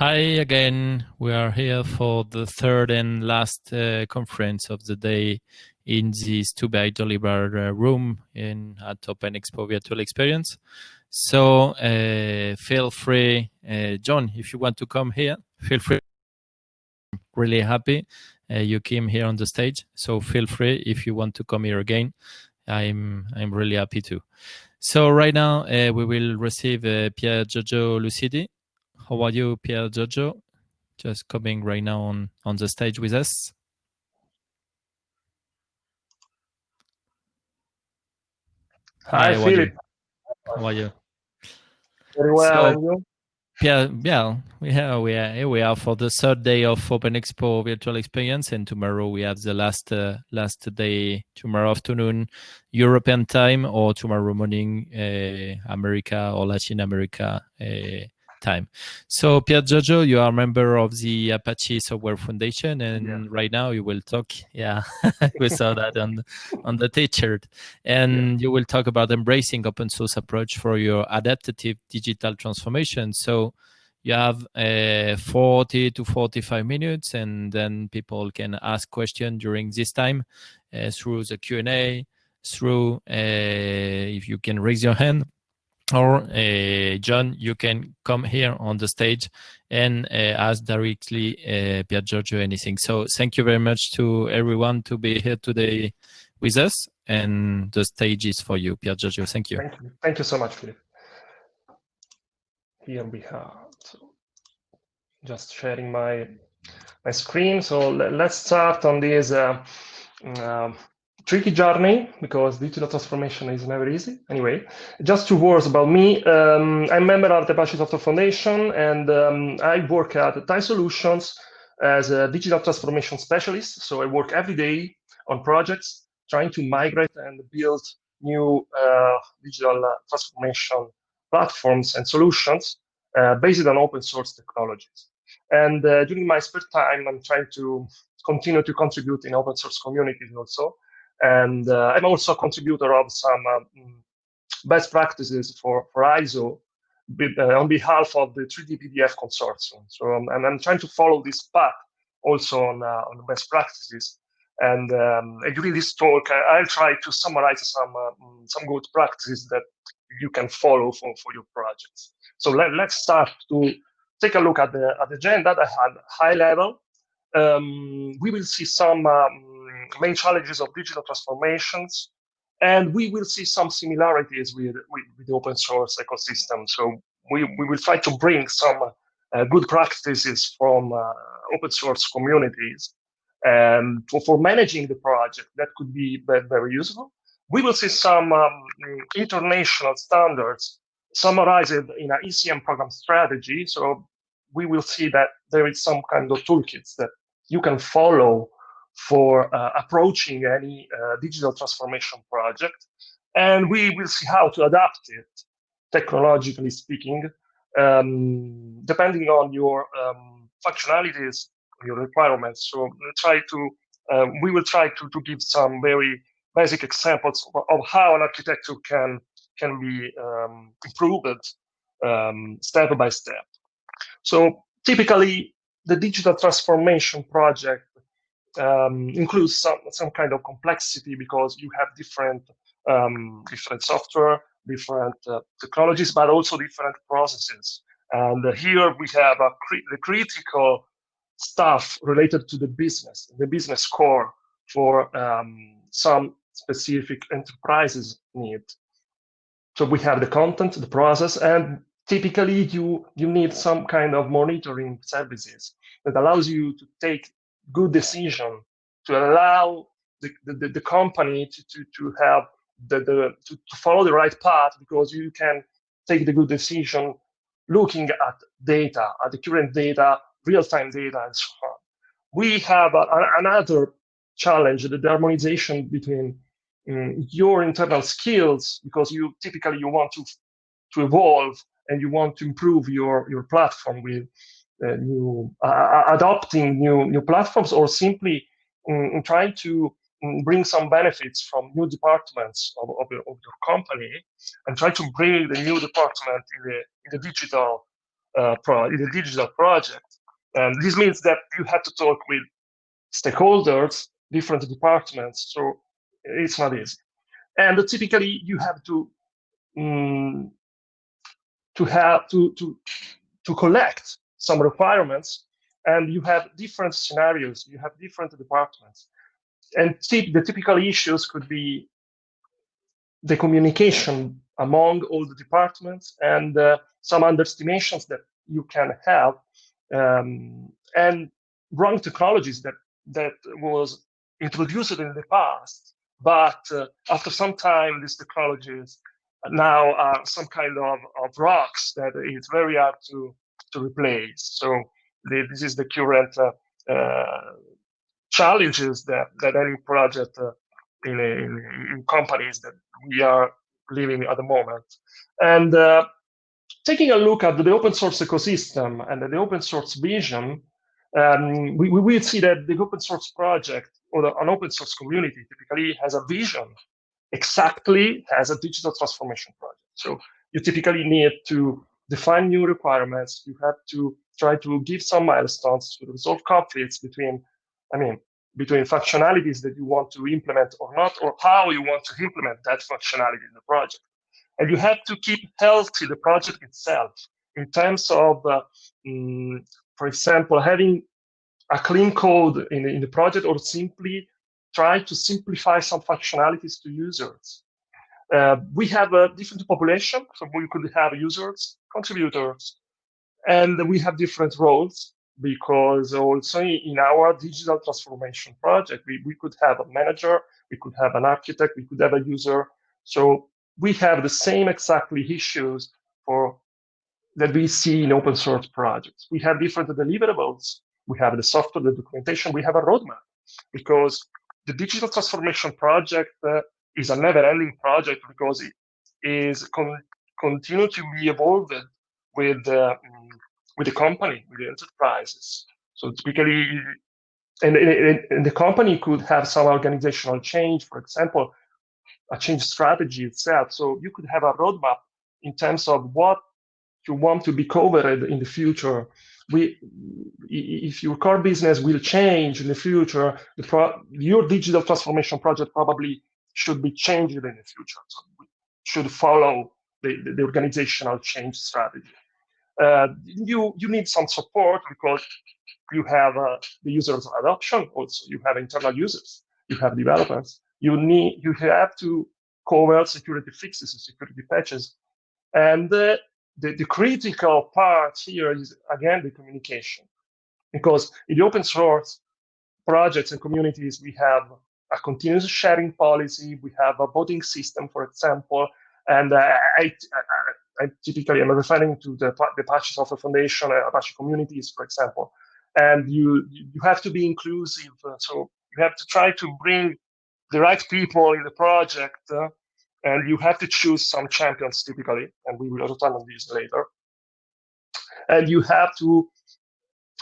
Hi again. We are here for the third and last uh, conference of the day in this two by delivered uh, room in at Open Expo Virtual Experience. So uh, feel free, uh, John, if you want to come here, feel free. I'm Really happy uh, you came here on the stage. So feel free if you want to come here again. I'm I'm really happy too. So right now uh, we will receive Pier Giorgio Lucidi how are you, Pier Giorgio? Just coming right now on, on the stage with us. Hi, Hi Philip. How are you? Very well, so? Yeah, yeah, we have we are here we are for the third day of Open Expo virtual experience, and tomorrow we have the last uh, last day tomorrow afternoon European time, or tomorrow morning uh, America or Latin America uh, time. So Pier Giorgio, you are a member of the Apache Software Foundation, and yeah. right now you will talk. Yeah, we saw that on on the T-shirt, and yeah. you will talk about embracing open source approach for your adaptive digital transformation. So you have uh, 40 to 45 minutes, and then people can ask questions during this time uh, through the Q and A. Through uh, if you can raise your hand or uh, John, you can come here on the stage and uh, ask directly uh, Pier Giorgio anything. So thank you very much to everyone to be here today with us. And the stage is for you, Pier Giorgio. Thank you. Thank you, thank you so much, Philip. Here we have so just sharing my my screen. So let's start on this uh, uh, tricky journey because digital transformation is never easy. Anyway, just two words about me. Um, I'm a member of the Apache Software Foundation and um, I work at TIE Solutions as a digital transformation specialist. So I work every day on projects trying to migrate and build new uh, digital transformation platforms and solutions uh, based on open source technologies. And uh, during my spare time, I'm trying to continue to contribute in open source communities also. And uh, I'm also a contributor of some um, best practices for, for ISO uh, on behalf of the 3D PDF consortium. So um, and I'm trying to follow this path also on, uh, on best practices. And, um, during this talk, I, will try to summarize some uh, some good practices that you can follow for, for your projects. So let, let's start to take a look at the, at the agenda I had high level. Um, we will see some um, main challenges of digital transformations, and we will see some similarities with, with, with the open source ecosystem. So we, we will try to bring some uh, good practices from uh, open source communities and for, for, managing the project that could be very, very useful. We will see some um, international standards summarized in an ECM program strategy. So we will see that there is some kind of toolkits that you can follow for uh, approaching any uh, digital transformation project. And we will see how to adapt it, technologically speaking, um, depending on your um, functionalities, your requirements. So try to, um, we will try to, to give some very basic examples of, of how an architecture can, can be um, improved um, step by step. So typically, the digital transformation project um, includes some some kind of complexity because you have different um, different software, different uh, technologies, but also different processes. And uh, here we have cri the critical stuff related to the business, the business core for um, some specific enterprises need. So we have the content, the process, and typically you you need some kind of monitoring services that allows you to take good decision to allow the, the, the company to, to, to have the, the to, to follow the right path because you can take the good decision looking at data, at the current data, real-time data, and so on. We have a, another challenge, the harmonization between um, your internal skills, because you typically you want to to evolve and you want to improve your your platform with new uh, adopting new new platforms or simply um, trying to um, bring some benefits from new departments of, of, of, your company and try to bring the new department in the, in the digital uh, pro in a digital project. And this means that you have to talk with stakeholders, different departments. So it's not easy. And typically you have to um, to have to to to collect some requirements and you have different scenarios you have different departments. And the typical issues could be the communication among all the departments and uh, some underestimations that you can have um, and wrong technologies that that was introduced in the past but uh, after some time these technologies now are some kind of, of rocks that it's very hard to to replace so the, this is the current uh, uh challenges that that any project uh, in, in, companies that we are living at the moment. And taking a look at the open source ecosystem and the open source vision, um, we, we will see that the open source project or the, an open source community typically has a vision exactly as a digital transformation project. So you typically need to define new requirements. You have to try to give some milestones to resolve conflicts between, I mean, between functionalities that you want to implement or not, or how you want to implement that functionality in the project. And you have to keep healthy the project itself in terms of, uh, um, for example, having a clean code in in the project or simply try to simplify some functionalities to users. Uh, we have a different population, so we could have users, contributors, and we have different roles because also in our digital transformation project, we, we could have a manager, we could have an architect, we could have a user. So we have the same exactly issues for that we see in open source projects. We have different deliverables. We have the software, the documentation, we have a roadmap because the digital transformation project uh, is a never-ending project because it is con continue to be evolved with uh, with the company, with the enterprises. So typically, and, and, and the company could have some organizational change, for example, a change strategy itself. So you could have a roadmap in terms of what you want to be covered in the future. We, if your core business will change in the future, the your digital transformation project probably should be changed in the future. So should follow the, the, the organizational change strategy. Uh, you you need some support because you have uh, the users adoption also. You have internal users. You have developers. You need you have to cover security fixes and security patches. And uh, the, the critical part here is again the communication. Because in the open source projects and communities we have a continuous sharing policy we have a voting system for example and uh, I, I typically am referring to the, the Apache Software Foundation, uh, Apache communities, for example. And you you have to be inclusive. Uh, so you have to try to bring the right people in the project, uh, and you have to choose some champions typically, and we will also return on this later. And you have to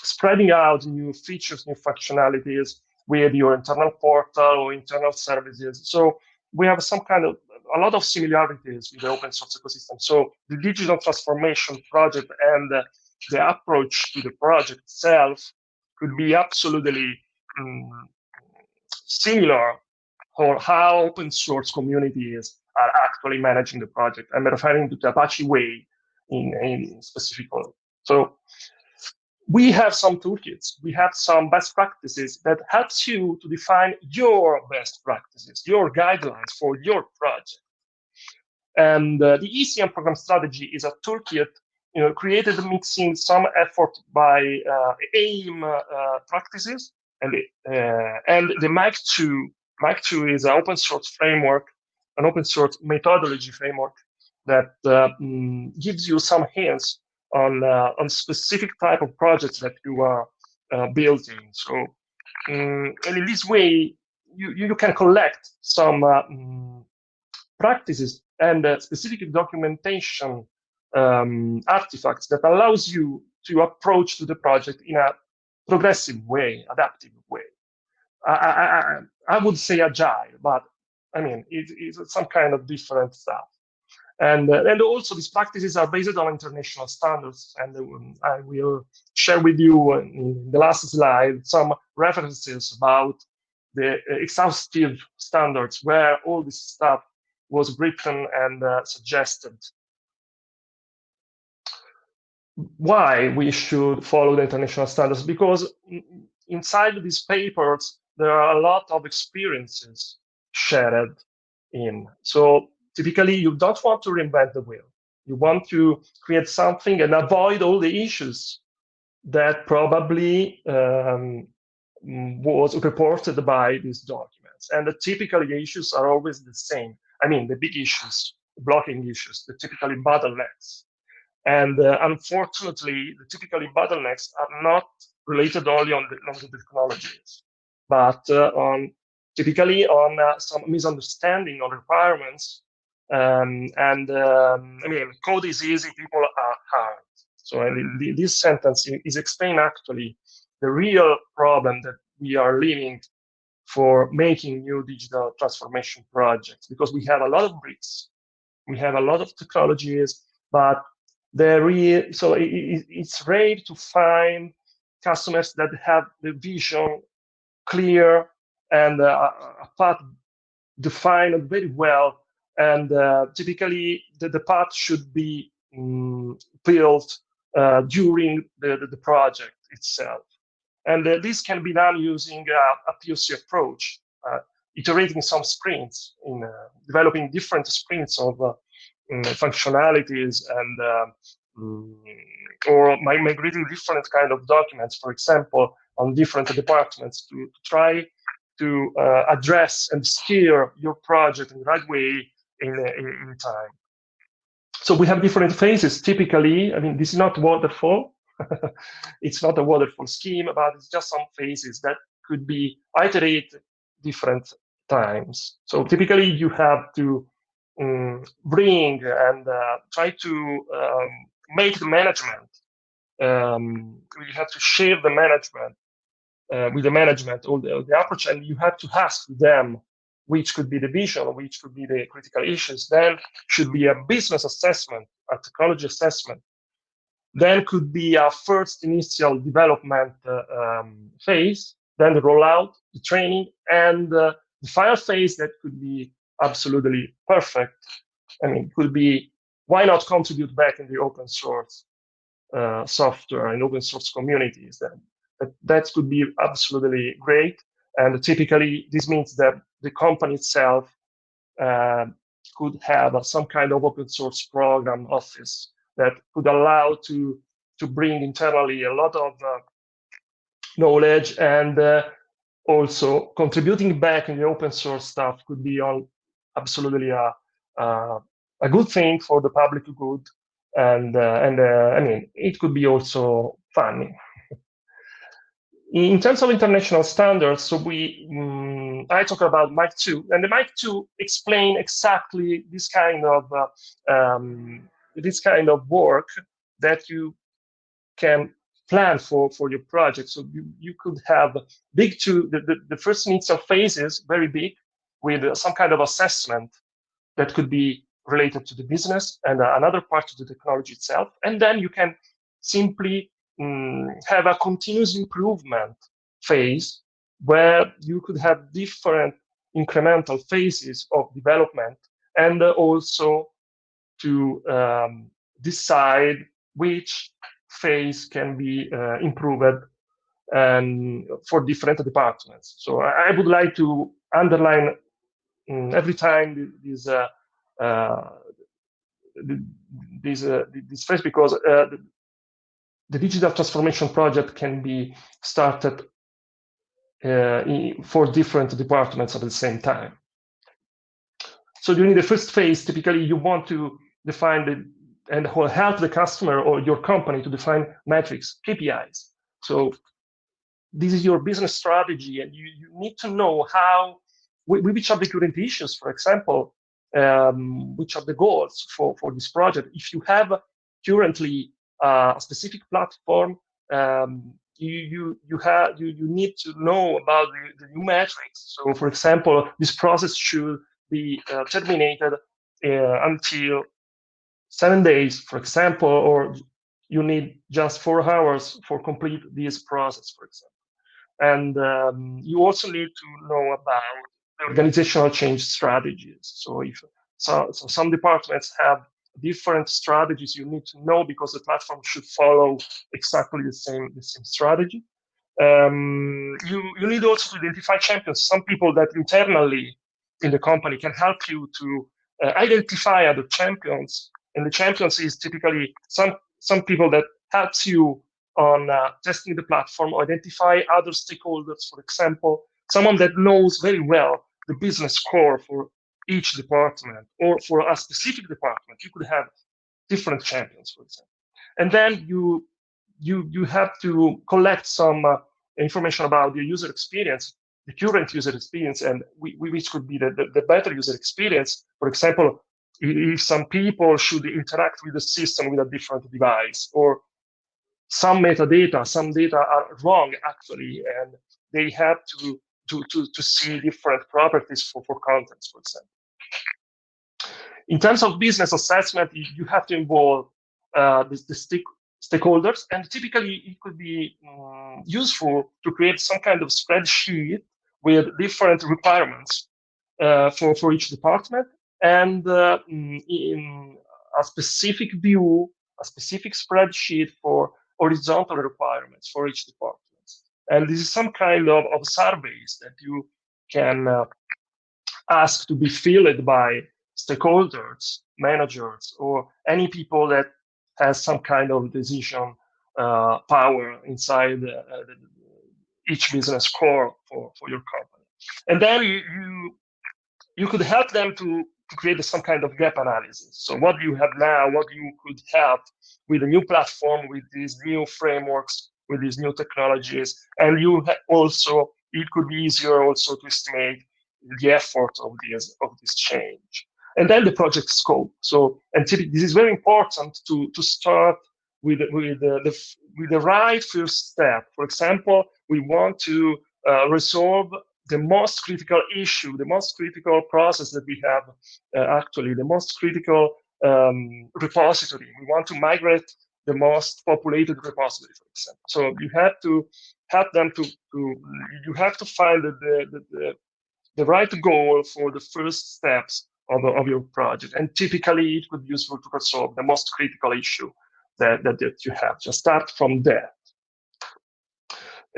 spreading out new features, new functionalities with your internal portal or internal services. So we have some kind of a lot of similarities with the open source ecosystem. So the digital transformation project and the approach to the project itself could be absolutely um, similar for how open source communities are actually managing the project. I'm referring to the Apache way in, in specific. So we have some toolkits, we have some best practices that helps you to define your best practices, your guidelines for your project. And uh, the ECM program strategy is a toolkit you know, created mixing some effort by uh, AIIM uh, practices and, uh, and the MIKE2. MIKE2 is an open source framework, an open source methodology framework that um, gives you some hints on uh, on specific type of projects that you are uh, building. So, um, and in this way, you you can collect some um, practices and uh, specific documentation um, artifacts that allows you to approach to the project in a progressive way, adaptive way. I, I, I would say agile, but I mean, it, it's some kind of different stuff. And, uh, and also these practices are based on international standards. And um, I will share with you in the last slide some references about the exhaustive standards where all this stuff was written and uh, suggested. Why we should follow the international standards? Because inside these papers, there are a lot of experiences shared in. So typically, you don't want to reinvent the wheel. You want to create something and avoid all the issues that probably um, was reported by these documents. And the typical issues are always the same. I mean, the big issues, blocking issues, the typically bottlenecks. And uh, unfortunately, the typically bottlenecks are not related only on the, on the technologies, but uh, on typically on uh, some misunderstanding on requirements. Um, and um, I mean, code is easy, people are hard. So this sentence is explaining actually the real problem that we are living for making new digital transformation projects because we have a lot of bricks, we have a lot of technologies, but there is so it, it's rare to find customers that have the vision clear and uh, a path defined very well. And uh, typically, the, the path should be um, built uh, during the, the, project itself. And uh, this can be done using a POC approach, iterating some sprints, in developing different sprints of um, functionalities and um, or migrating different kind of documents, for example, on different departments to, to try to uh, address and steer your project in the right way in, in, in, time. So we have different phases. Typically, I mean, this is not waterfall. it's not a waterfall scheme, but it's just some phases that could be iterated different times. So typically, you have to um, bring and uh, try to um, make the management. Um, you have to share the management uh, with the management all the, the approach, and you have to ask them which could be the vision, which could be the critical issues. Then should be a business assessment, a technology assessment. Then could be a first initial development uh, um, phase, then the rollout, the training, and uh, the final phase that could be absolutely perfect. I mean, could be why not contribute back in the open source uh, software and open source communities? Then that, that could be absolutely great. And typically, this means that the company itself uh, could have uh, some kind of open source program office that could allow to to bring internally a lot of uh, knowledge and uh, also contributing back in the open source stuff could be on absolutely a, a, a good thing for the public good and uh, and uh, I mean it could be also funny. In terms of international standards, so we um, I talk about MIKE 2, and the MIKE 2 explain exactly this kind of uh, um, this kind of work that you can plan for for your project. So you, you could have big two the, the, the first initial phases very big with some kind of assessment that could be related to the business and uh, another part to the technology itself, and then you can simply um, have a continuous improvement phase where you could have different incremental phases of development and also to um, decide which phase can be uh, improved and for different departments. So I, would like to underline um, every time this uh, uh, this uh, this phrase because uh, the digital transformation project can be started uh, in, for different departments at the same time. So during the first phase, typically you want to define the and help the customer or your company to define metrics, KPIs. So this is your business strategy, and you, you need to know how which are the current issues. For example, um, which are the goals for for this project. If you have currently uh, a specific platform, um, you you you have you, you need to know about the, the, new metrics. So, for example, this process should be uh, terminated uh, until seven days, for example, or you need just four hours for complete this process, for example. And um, you also need to know about the organizational change strategies. So if so, so some departments have different strategies you need to know because the platform should follow exactly the same the same strategy. Um, you you need also to identify champions. Some people that internally in the company can help you to uh, identify other champions, and the champions is typically some some people that helps you on uh, testing the platform, identify other stakeholders, for example, someone that knows very well the business core for each department or for a specific department. You could have different champions, for example. And then you you you have to collect some uh, information about the user experience, the current user experience, and we, we, which could be the, the, the better user experience. For example, if some people should interact with the system with a different device, or some metadata, some data are wrong actually, and they have to to, to, to see different properties for, for contents, for example. In terms of business assessment, you have to involve uh, the, the stick, stakeholders, and typically it could be um, useful to create some kind of spreadsheet with different requirements uh, for, for each department and uh, mm, in a specific view, a specific spreadsheet for horizontal requirements for each department. And this is some kind of, of surveys that you can uh, ask to be filled by stakeholders, managers, or any people that has some kind of decision uh, power inside uh, each business core for, for your company. And then you, you, you could help them to, to create some kind of gap analysis. So what you have now, what you could have with a new platform, with these new frameworks, with these new technologies, and you also it could be easier also to estimate the effort of this of this change. And then the project scope. So, and this is very important to to start with with the, the with the right first step. For example, we want to uh, resolve the most critical issue, the most critical process that we have uh, actually, the most critical um, repository. We want to migrate the most populated repository, for example. So you have to help them to, to you have to find the, the, the, the right goal for the first steps of, of your project. And typically it would be useful to resolve the most critical issue that, that, that you have. Just start from there.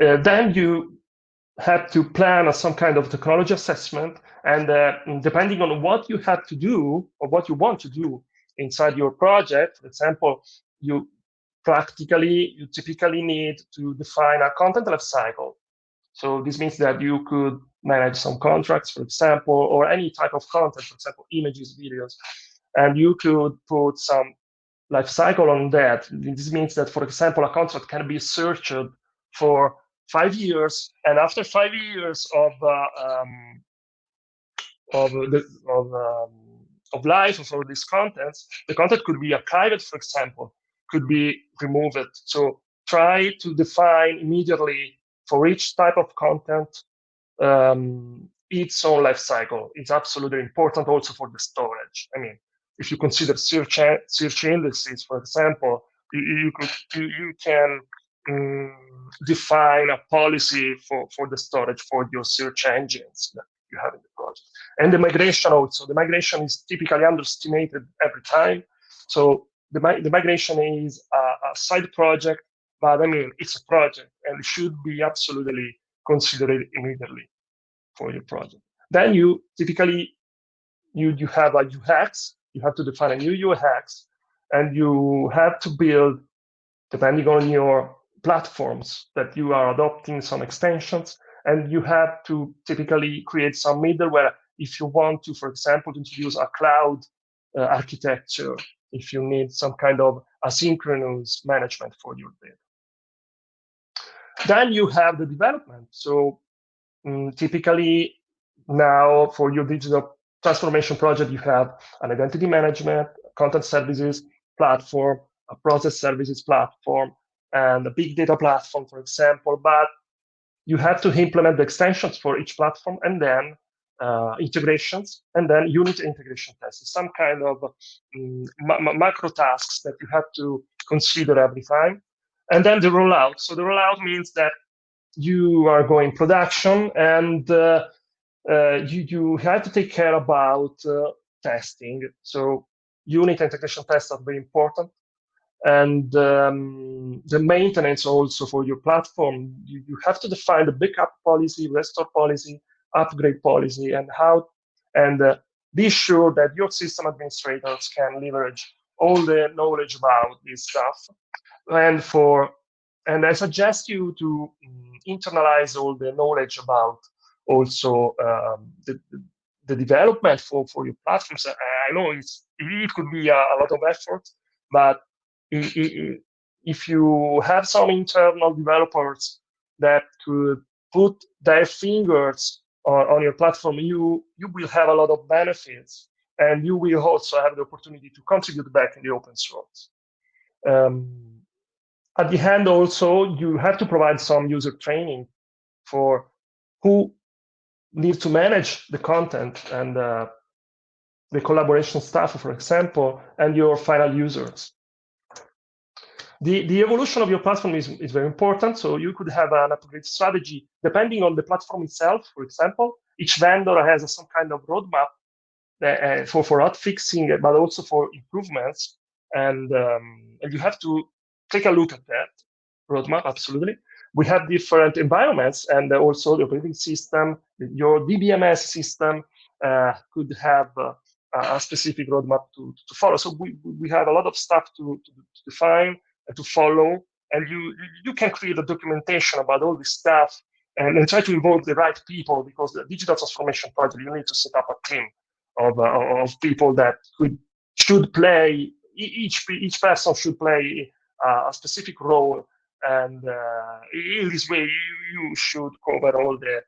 Uh, then you have to plan some kind of technology assessment. And uh, depending on what you have to do or what you want to do inside your project, for example, you practically, you typically need to define a content lifecycle. So this means that you could manage some contracts, for example, or any type of content, for example, images, videos, and you could put some lifecycle on that. This means that, for example, a contract can be searched for five years, and after five years of uh, um, of the of um, of life for these contents, the content could be archived, for example, could be removed. So try to define immediately for each type of content um, its own life cycle. It's absolutely important also for the storage. I mean, if you consider search search indices, for example, you, you could you can um, define a policy for, for the storage for your search engines that you have in the project. And the migration also. The migration is typically underestimated every time. So the, the migration is a, a, side project, but I mean, it's a project and should be absolutely considered immediately for your project. Then you typically, you, you have a UX, you have to define a new UX, and you have to build, depending on your platforms that you are adopting some extensions, and you have to typically create some middleware if you want to, for example, introduce a cloud uh, architecture if you need some kind of asynchronous management for your data. Then you have the development. So um, typically now for your digital transformation project, you have an identity management, content services platform, a process services platform, and a big data platform, for example. But you have to implement the extensions for each platform and then uh, integrations, and then unit integration tests, some kind of um, ma macro tasks that you have to consider every time. And then the rollout. So the rollout means that you are going production and uh, uh, you, you have to take care about uh, testing. So unit integration tests are very important. And um, the maintenance also for your platform, you, you have to define the backup policy, restore policy, upgrade policy, and how, and uh, be sure that your system administrators can leverage all the knowledge about this stuff. And for, and I suggest you to um, internalize all the knowledge about also um, the, the development for, for your platforms. I know it's, it could be a, a lot of effort, but if you have some internal developers that could put their fingers on, on your platform, you you will have a lot of benefits, and you will also have the opportunity to contribute back in the open source. Um, at the end, also, you have to provide some user training for who needs to manage the content and uh, the collaboration stuff, for example, and your final users. The, the evolution of your platform is, is very important. So you could have an upgrade strategy depending on the platform itself. For example, each vendor has some kind of roadmap uh, for, for hot fixing, but also for improvements. And, um, and you have to take a look at that roadmap, absolutely. We have different environments and also the operating system, your DBMS system uh, could have uh, a specific roadmap to, to follow. So we, we have a lot of stuff to, to, to define and to follow. And you you can create a documentation about all this stuff and, and try to involve the right people because the digital transformation project you need to set up a team of uh, of people that could should play each each person should play uh, a specific role and uh, in this way you, should cover all the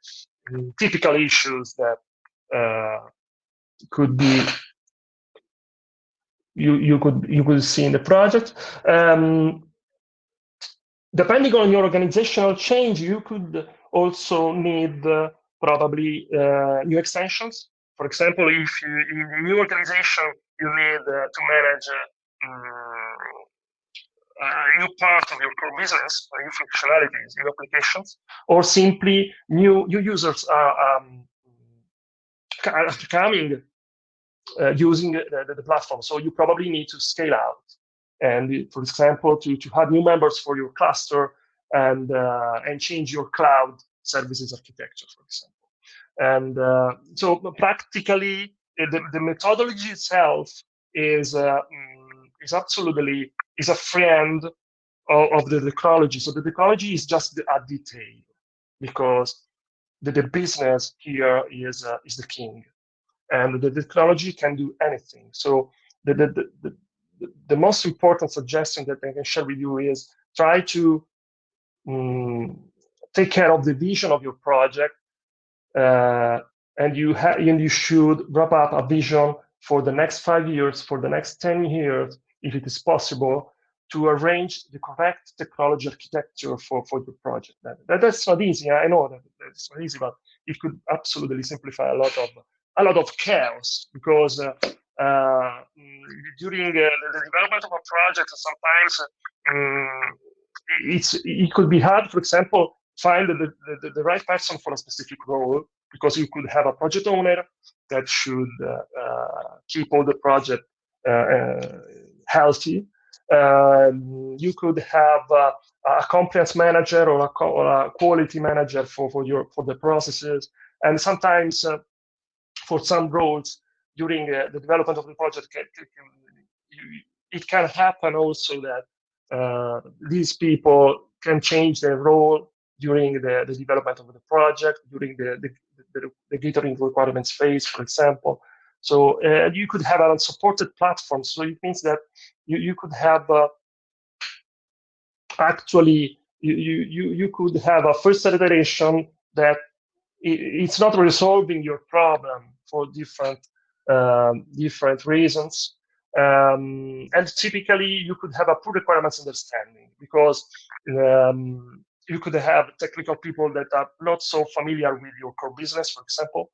um, typical issues that uh, could be you you could you could see in the project. Um, depending on your organizational change, you could also need uh, probably uh, new extensions. For example, if you, in a new organization you need uh, to manage uh, a new part of your core business, new functionalities, new applications, or simply new new users are um, coming uh, using the, the, platform. So you probably need to scale out. And for example, to, to have new members for your cluster and, uh, and change your cloud services architecture, for example. And uh, so practically, the, the methodology itself is, uh, mm, is absolutely is a friend of, of, the technology. So the technology is just a detail because the, the business here is, uh, is the king and the technology can do anything. So the, the, the, the, the most important suggestion that I can share with you is try to um, take care of the vision of your project and you and you should wrap up a vision for the next five years, for the next 10 years, if it is possible, to arrange the correct technology architecture for, for the project. That, that, that's not easy. I know that it's not easy, but it could absolutely simplify a lot of a lot of chaos because uh, uh, during uh, the development of a project, sometimes um, it's it could be hard, for example, find the, the, the, right person for a specific role because you could have a project owner that should uh, uh, keep all the project uh, healthy. Um, you could have a compliance manager or a, or a, quality manager for, for your for the processes, and sometimes for some roles during uh, the development of the project, it can happen also that uh, these people can change their role during the, the development of the project, during the, the, the, the gathering requirements phase, for example. So uh, you could have a supported platform. So it means that you, you could have uh, actually, you, you, you could have a first iteration that it's not resolving your problem for different um, different reasons. Um, and typically, you could have a poor requirements understanding because um, you could have technical people that are not so familiar with your core business, for example,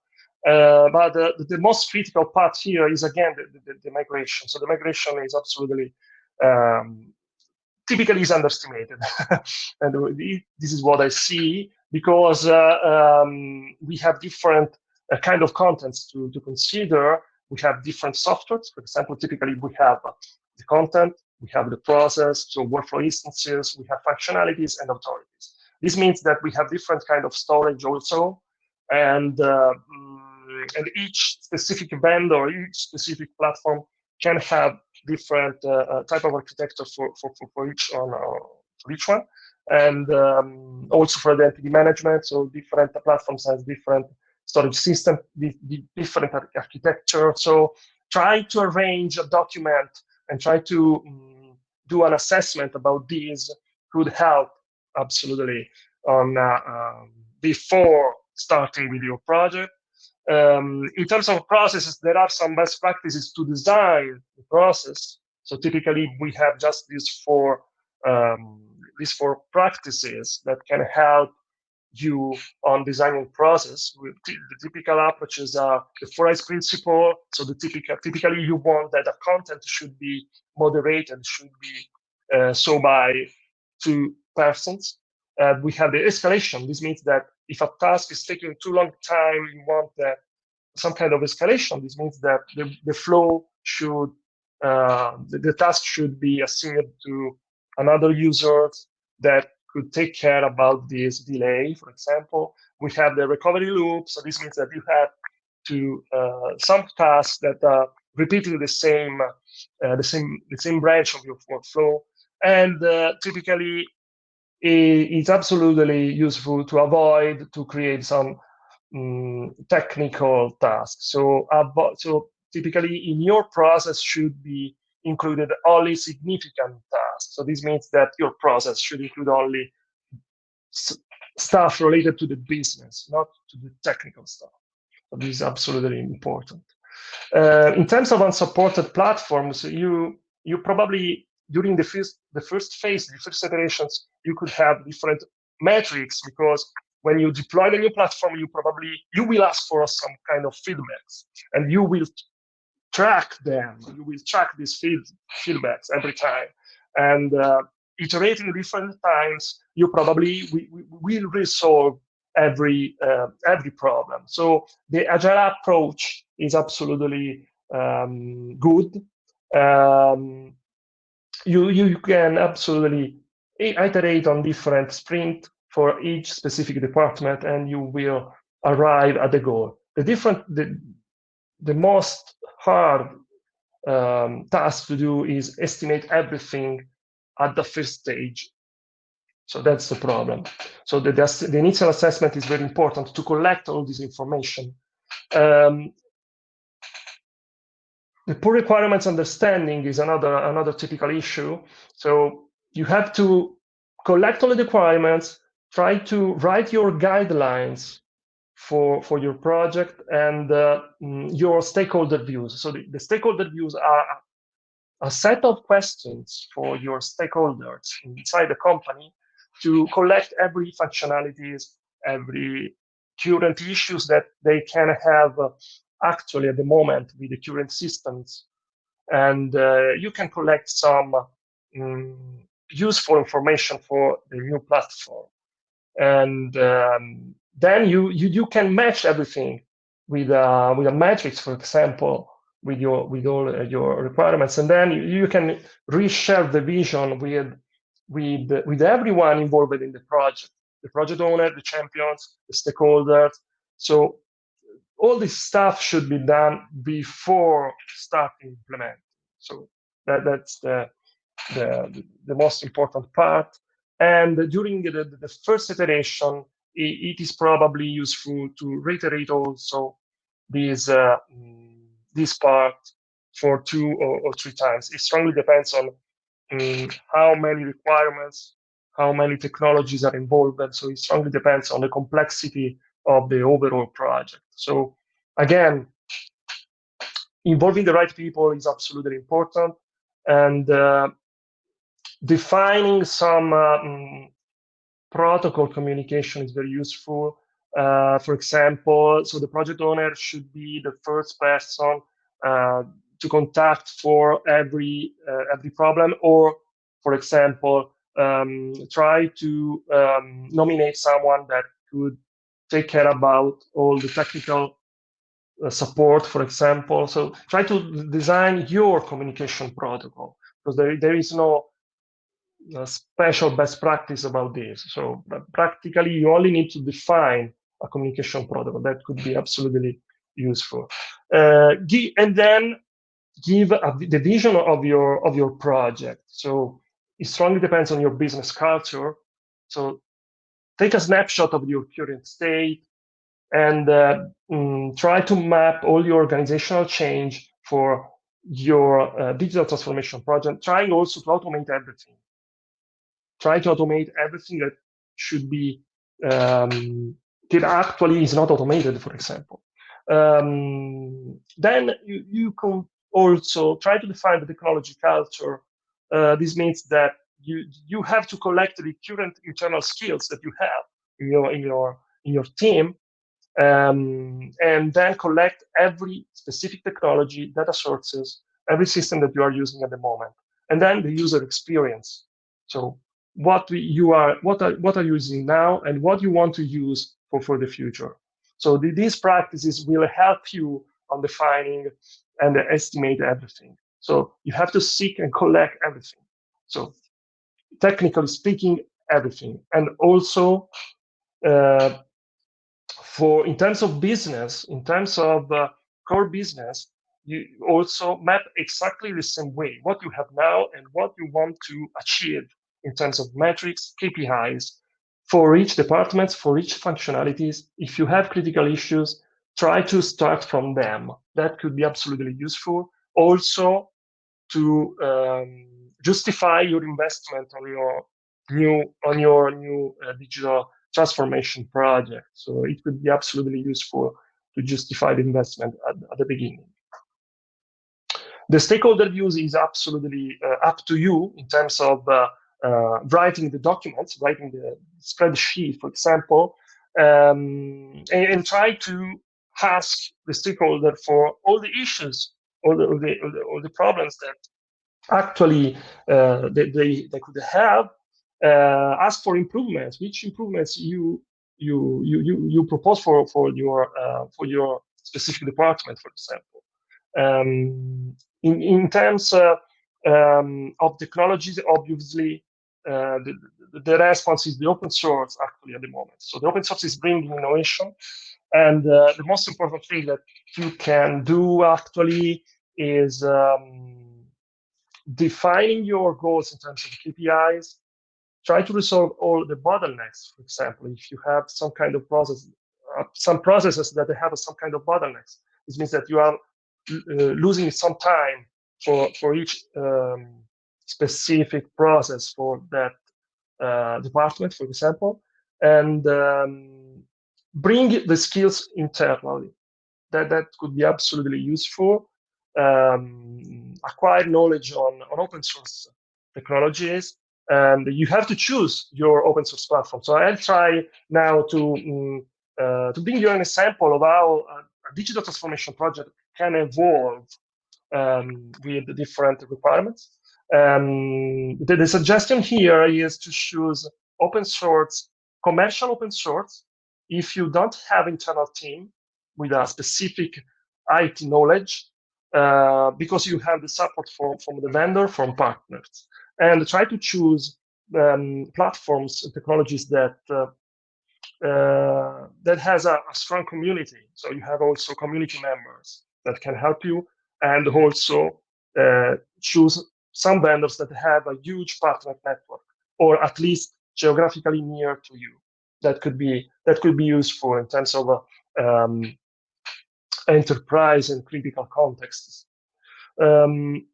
Uh, but the, the, most critical part here is again the, the, the migration. So the migration is absolutely um, typically is underestimated, and this is what I see because uh, um, we have different uh, kind of contents to, to consider. We have different softwares. For example, typically we have the content, we have the process, so workflow instances, we have functionalities and authorities. This means that we have different kind of storage also, and uh, and each specific vendor, each specific platform can have different uh, uh type of architecture for for, for, each one uh, for each one, and um, also for identity management. So different platforms has different storage system, different architecture. So try to arrange a document and try to um, do an assessment about these could help absolutely on uh, um, before starting with your project. Um, in terms of processes, there are some best practices to design the process. So typically, we have just these four um, these four practices that can help you on designing process. The typical approaches are the four eyes principle. So the typical, typically you want that the content should be moderated, should be uh, so by two persons. Uh, we have the escalation. This means that if a task is taking too long time, you want that some kind of escalation. This means that the, the flow should, uh, the, the task should be assigned to another user that could take care about this delay, for example. We have the recovery loop, so this means that you have to uh, some tasks that are repeating the same uh, the same the same branch of your workflow, and uh, typically it's absolutely useful to avoid to create some um, technical tasks. So, so typically in your process should be included only significant. So this means that your process should include only stuff related to the business, not to the technical stuff. So this is absolutely important. Uh, in terms of unsupported platforms, you you probably during the first the first phase, the first iterations, you could have different metrics because when you deploy the new platform, you probably you will ask for some kind of feedbacks, and you will track them. You will track these feed, feedbacks every time, and uh, iterating different times, you probably we, we will resolve every uh, every problem. So the agile approach is absolutely um, good. Um, you you can absolutely iterate on different sprint for each specific department, and you will arrive at the goal. The different the the most hard um, task to do is estimate everything at the first stage. So that's the problem. So the, the, initial assessment is very important to collect all this information. Um, the poor requirements understanding is another another typical issue. So you have to collect all the requirements, try to write your guidelines for for your project and uh, mm, your stakeholder views. So the, the stakeholder views are a set of questions for your stakeholders inside the company to collect every functionalities, every current issues that they can have uh, actually at the moment with the current systems. And uh, you can collect some um, useful information for the new platform. And um, then you, you, you can match everything with, uh, with a matrix, for example, with your with all uh, your requirements, and then you, you can reshare the vision with with with everyone involved in the project, the project owner, the champions, the stakeholders. So all this stuff should be done before starting implementing. So that that's the the the most important part. And during the, the first iteration, it, is probably useful to reiterate also these uh, this part for two or, or three times. It strongly depends on um, how many requirements, how many technologies are involved, and so it strongly depends on the complexity of the overall project. So again, involving the right people is absolutely important, and uh, defining some uh, um, protocol communication is very useful. Uh, for example, so the project owner should be the first person uh, to contact for every uh, every problem, or for example, um, try to um, nominate someone that could take care about all the technical uh, support, for example. So try to design your communication protocol because there, there is no special best practice about this. So practically, you only need to define a communication protocol that could be absolutely useful. Uh, and then give a, the vision of your of your project. So it strongly depends on your business culture. So take a snapshot of your current state and uh, mm, try to map all your organizational change for your uh, digital transformation project, trying also to automate everything. Try to automate everything that should be, um, that actually is not automated, for example. Um, then you, you can also try to define the technology culture. Uh, this means that you you have to collect the current internal skills that you have in your in your in your team um, and then collect every specific technology data sources every system that you are using at the moment and then the user experience so what you are what are what are you using now and what you want to use for for the future. So the, these practices will help you on defining and estimate everything. So you have to seek and collect everything. So technically speaking, everything. And also, uh, for in terms of business, in terms of uh, core business, you also map exactly the same way what you have now and what you want to achieve in terms of metrics, KPIs for each department, for each functionalities. If you have critical issues, try to start from them. That could be absolutely useful. Also, to um, justify your investment on your new on your new uh, digital transformation project. So it could be absolutely useful to justify the investment at, at the beginning. The stakeholder views is absolutely uh, up to you in terms of uh, uh writing the documents, writing the spreadsheet, for example, um, and, and, try to ask the stakeholder for all the issues, all the, all the, all the problems that actually uh, they, they, they could have. Uh, ask for improvements. Which improvements you you you you, you propose for for your uh, for your specific department for example? Um, in in terms uh, um, of technologies obviously uh, the, the response is the open source actually at the moment so the open source is bringing innovation and uh, the most important thing that you can do actually is um, defining your goals in terms of KPIs, try to resolve all the bottlenecks. For example, if you have some kind of process, uh, some processes that have some kind of bottlenecks, this means that you are uh, losing some time for for each um, specific process for that uh, department, for example, and um, bring the skills internally. That that could be absolutely useful. Um, acquire knowledge on, on open source technologies and you have to choose your open source platform. So I'll try now to um, uh, to bring you an example of how a, a digital transformation project can evolve um, with the different requirements. Um, the, the, suggestion here is to choose open source, commercial open source. If you don't have internal team with a specific IT knowledge, uh, because you have the support from, from the vendor, from partners. And try to choose um, platforms and technologies that uh, uh, that has a, a, strong community. So you have also community members that can help you, and also uh, choose some vendors that have a huge partner network, or at least geographically near to you. That could be that could be useful in terms of um, enterprise and critical contexts. Um,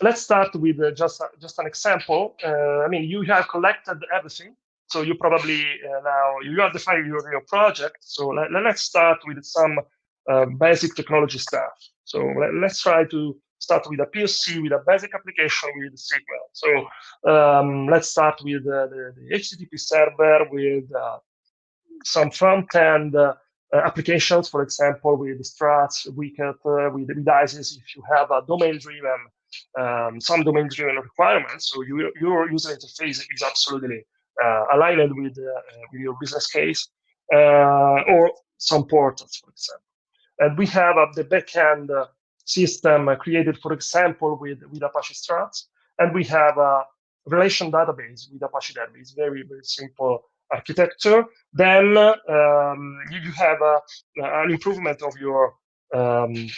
let's start with uh, just, uh, just an example. Uh, I mean, you have collected everything. So you probably uh, now, you have defined your, your project. So let, us start with some uh, basic technology stuff. So let, us try to start with a POC, with a basic application with SQL. So um, let's start with uh, the, the, HTTP server with some front-end uh, applications, for example, with Struts, Wicket, uh, with, with ISIS, if you have a domain-driven, um, some domain-driven requirements, so you, your user interface is absolutely uh, aligned with, uh, with your business case, uh, or some portals, for example. And we have the backend system created, for example, with, with Apache Struts, and we have a relation database with Apache Database, very, very simple architecture. Then um, you, have a, an improvement of your um,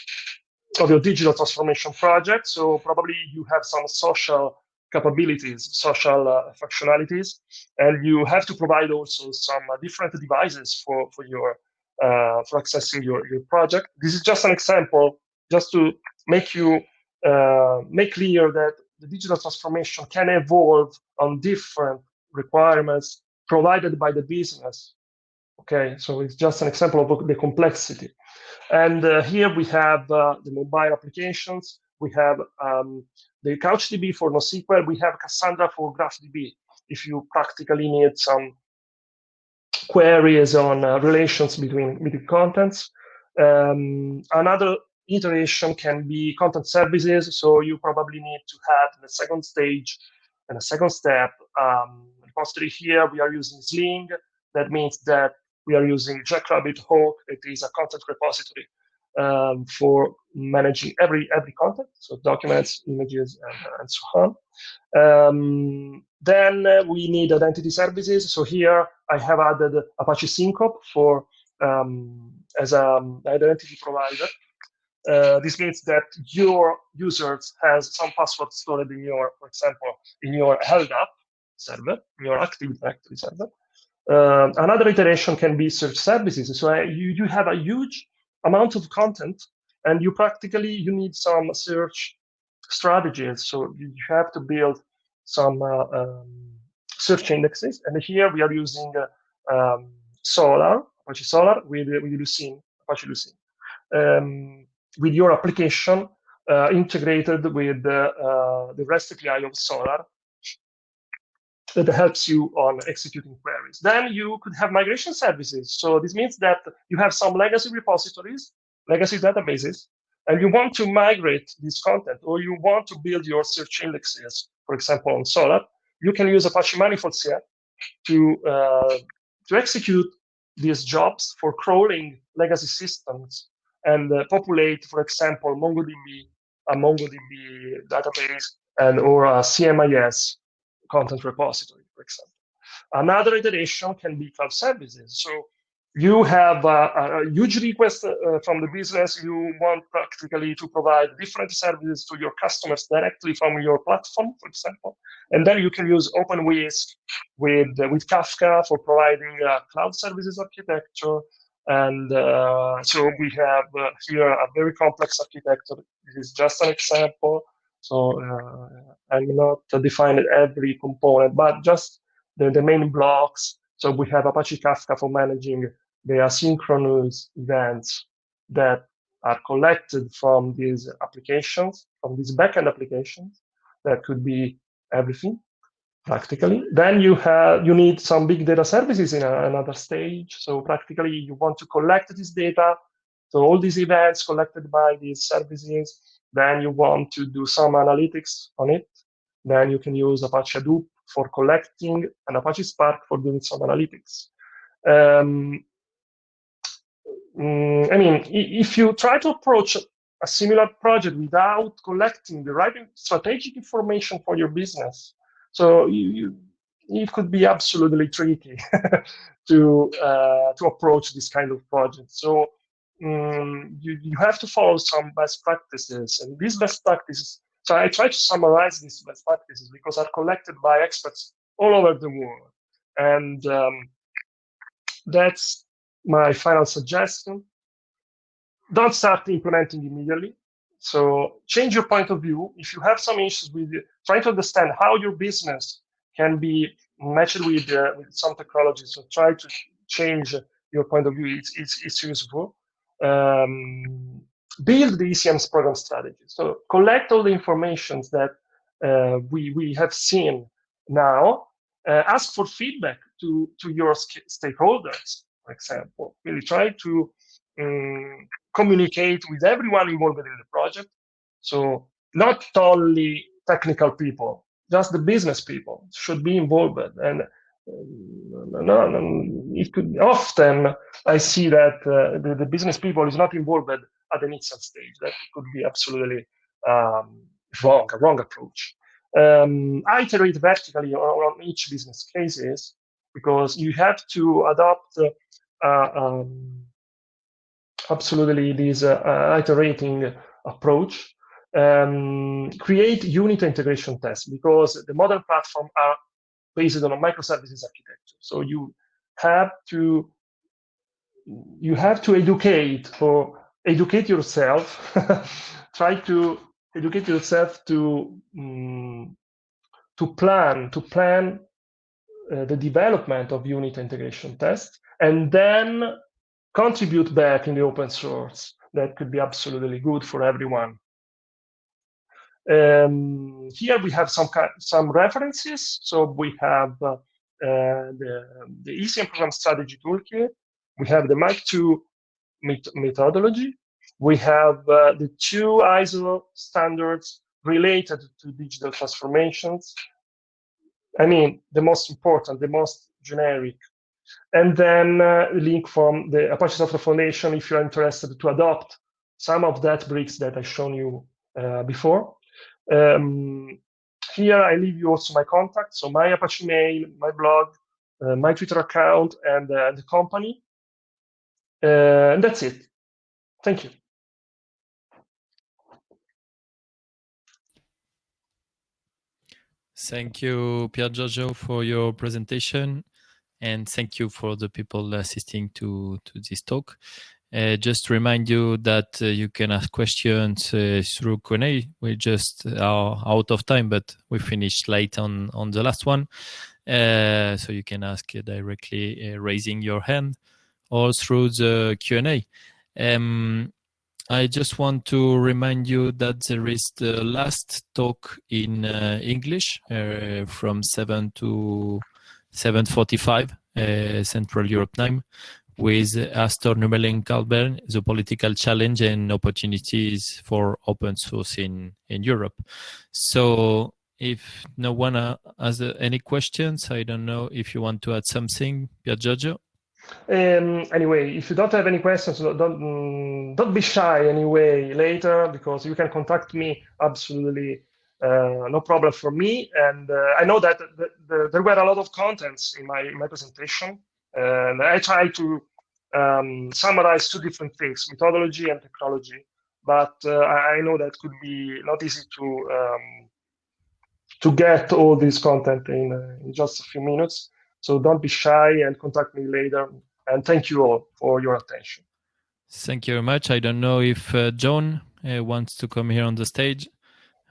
of your digital transformation project. So probably you have some social capabilities, social uh, functionalities, and you have to provide also some uh, different devices for for your uh, for accessing your your project. This is just an example, just to make you uh, make clear that the digital transformation can evolve on different requirements provided by the business. Okay, so it's just an example of the complexity. And uh, here we have uh, the mobile applications. We have um, the CouchDB for NoSQL. We have Cassandra for GraphDB. If you practically need some queries on uh, relations between, between contents. Um, another iteration can be content services. So you probably need to have the second stage and a second step. Um, repository here, we are using Sling. That means that we are using Jackrabbit Oak. It is a content repository um, for managing every every content, so documents, images, and, and so on. Um, then uh, we need identity services. So here I have added Apache Syncope for um, as an identity provider. Uh, this means that your users has some password stored in your, for example, in your LDAP server, in your Active Directory server. Uh, another iteration can be search services. So uh, you, you have a huge amount of content and you practically, you need some search strategies. So you have to build some uh, um, search indexes. And here we are using uh, um, Solr, Apache Solr with, with Lucene, Apache Lucene. Um, with your application uh, integrated with uh, the REST API of Solr that helps you on executing queries. Then you could have migration services. So this means that you have some legacy repositories, legacy databases, and you want to migrate this content, or you want to build your search indexes, for example, on Solr, you can use Apache Manifolds here to, uh, to execute these jobs for crawling legacy systems and uh, populate, for example, MongoDB, a MongoDB database, and or a CMIS content repository, for example. Another iteration can be cloud services. So you have a, a huge request uh, from the business. You want practically to provide different services to your customers directly from your platform, for example. And then you can use OpenWhisk with, uh, with Kafka for providing uh, cloud services architecture. And uh, so we have uh, here a very complex architecture. This is just an example. So uh, I'm not defining every component, but just the, the main blocks. So we have Apache Kafka for managing the asynchronous events that are collected from these applications, from these backend applications. That could be everything practically. Then you have you need some big data services in a, another stage. So practically you want to collect this data. So all these events collected by these services then you want to do some analytics on it. Then you can use Apache Hadoop for collecting and Apache Spark for doing some analytics. Um, mm, I mean, if you try to approach a similar project without collecting the right strategic information for your business, so you, you it could be absolutely tricky to uh, to approach this kind of project. So um, you, you have to follow some best practices. And these best practices, so I try to summarize these best practices because are collected by experts all over the world. And um, that's my final suggestion. Don't start implementing immediately. So change your point of view. If you have some issues with trying to understand how your business can be matched with, uh, with some technology. So try to change your point of view. It's, it's, it's useful um, build the ECM's program strategy. So collect all the information that uh, we, we have seen now, uh, ask for feedback to, to your stakeholders. for example. Really try to um, communicate with everyone involved in the project. So not only technical people, just the business people should be involved. And uh, no, no, it could often I see that uh, the, the, business people is not involved at the initial stage. That could be absolutely um, wrong, a wrong approach. Um, I iterate vertically on, each business cases because you have to adopt uh, um, absolutely this iterating approach. Um, create unit integration tests because the modern platform are based on a microservices architecture. So you have to you have to educate or educate yourself. try to educate yourself to um, to plan to plan uh, the development of unit integration tests and then contribute back in the open source. That could be absolutely good for everyone. Um, here we have some some references. So we have uh, the, the ECM program strategy toolkit. We have the MIKE 2 met methodology. We have uh, the two ISO standards related to digital transformations. I mean, the most important, the most generic. And then uh, link from the Apache Software Foundation if you're interested to adopt some of that bricks that I've shown you uh, before. Um, here I leave you also my contact, so my Apache mail, my blog, uh, my Twitter account, and uh, the company. Uh, and that's it. Thank you. Thank you, Pier Giorgio, for your presentation. And thank you for the people assisting to, to this talk. Uh, just to remind you that uh, you can ask questions uh, through Q&A. We just are out of time, but we finished late on, on the last one. Uh, so you can ask directly uh, raising your hand or through the Q&A. Um, I just want to remind you that there is the last talk in uh, English uh, from 7 to 7.45 uh, Central Europe time with Astor Nummelin Carlberg, the political challenge and opportunities for open source in, in Europe. So if no one uh, has any questions, I don't know if you want to add something, Pier Giorgio. Um, anyway, if you don't have any questions, don't don't be shy anyway later because you can contact me absolutely uh, no problem for me. And uh, I know that the, the, there were a lot of contents in my, my presentation, and I try to um, summarize two different things: methodology and technology. But uh, I know that could be not easy to um, to get all this content in, uh, in just a few minutes. So don't be shy and contact me later. And thank you all for your attention. Thank you very much. I don't know if uh, John wants to come here on the stage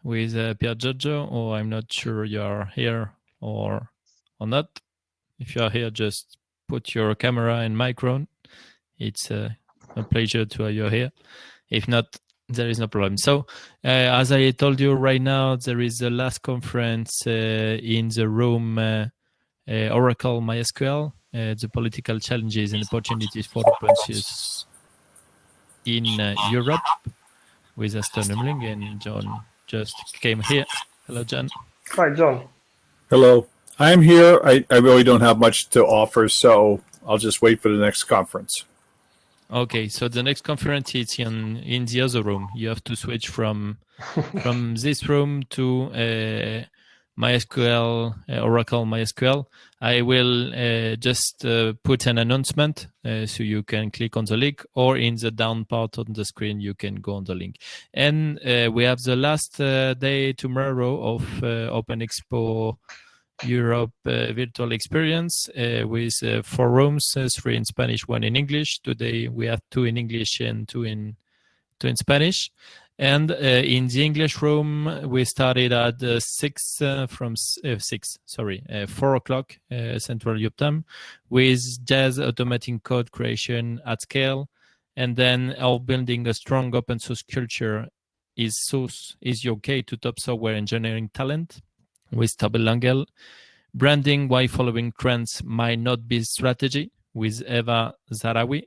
with uh, Pier Giorgio, or I'm not sure you are here or, or not. If you are here, just put your camera and microphone. It's uh, a pleasure to have you here. If not, there is no problem. So, uh, as I told you right now, there is the last conference uh, in the room uh, uh, Oracle MySQL, uh, the political challenges and opportunities for open source in uh, Europe with Astor Nummelin and John just came here. Hello, John. Hi, John. Hello. I'm here. I, I really don't have much to offer, so I'll just wait for the next conference. Okay, so the next conference is in in the other room. You have to switch from from this room to uh, MySQL, uh, Oracle MySQL. I will uh, just uh, put an announcement uh, so you can click on the link or in the down part on the screen, you can go on the link. And uh, we have the last uh, day tomorrow of OpenExpo Europe virtual experience with four rooms, three in Spanish, one in English. Today we have two in English and two in, two in Spanish. And uh, in the English room, we started at uh, six uh, from uh, six, sorry, uh, four o'clock uh, Central Europe time, with Jazz automating code creation at scale, and then our building a strong open source culture is source is your key to top software engineering talent with Tobie Langel. Branding why following trends might not be strategy with Eva Zarawi.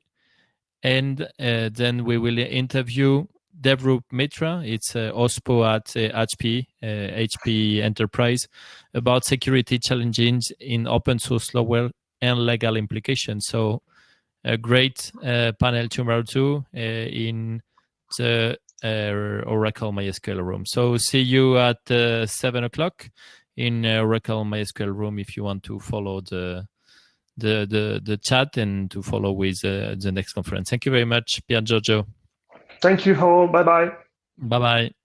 And then we will interview Devrup Mitra. It's uh, OSPO at uh, HP, HP Enterprise, about security challenges in open source software and legal implications. So a great uh, panel tomorrow too uh, in the uh, Oracle MySQL room. So see you at seven o'clock in Oracle MySQL room if you want to follow the the the, the chat and to follow with the next conference. Thank you very much, Pier Giorgio. Thank you all. Bye bye. Bye bye.